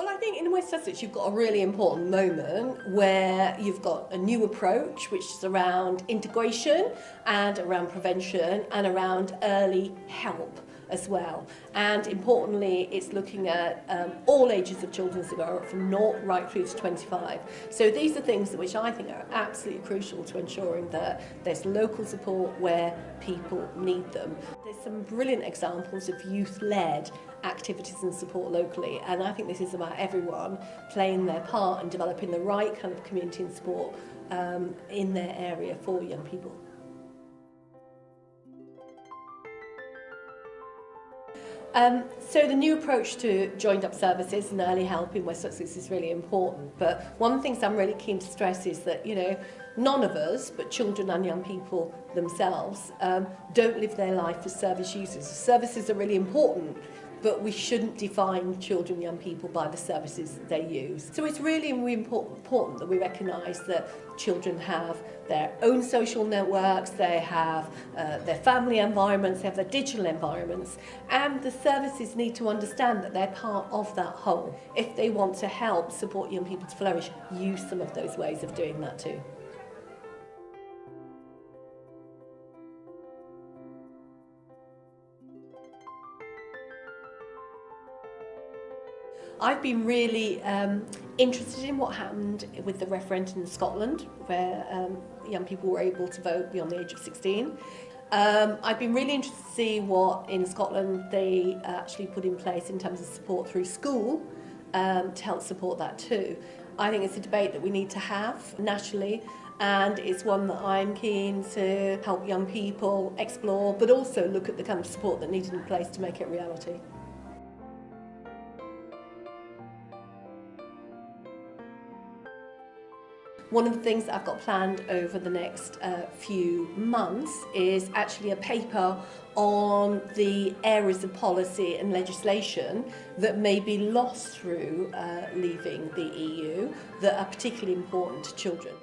Well, I think in West Sussex you've got a really important moment where you've got a new approach which is around integration and around prevention and around early help as well. And importantly, it's looking at um, all ages of children's cigarette from naught right through to 25. So these are things which I think are absolutely crucial to ensuring that there's local support where people need them. There's some brilliant examples of youth-led activities and support locally and I think this is about everyone playing their part and developing the right kind of community and support um, in their area for young people. Um, so the new approach to joined up services and early help in West Sussex is really important. But one of the things I'm really keen to stress is that, you know, none of us, but children and young people themselves, um, don't live their life as service users. Services are really important, but we shouldn't define children and young people by the services that they use. So it's really, important that we recognise that children have their own social networks, they have uh, their family environments, they have their digital environments, and the services need to understand that they're part of that whole. If they want to help support young people to flourish, use some of those ways of doing that too. I've been really um, interested in what happened with the referendum in Scotland, where um, young people were able to vote beyond the age of 16. Um, I've been really interested to see what in Scotland they actually put in place in terms of support through school um, to help support that too. I think it's a debate that we need to have nationally and it's one that I'm keen to help young people explore but also look at the kind of support that needed in place to make it reality. One of the things that I've got planned over the next uh, few months is actually a paper on the areas of policy and legislation that may be lost through uh, leaving the EU that are particularly important to children.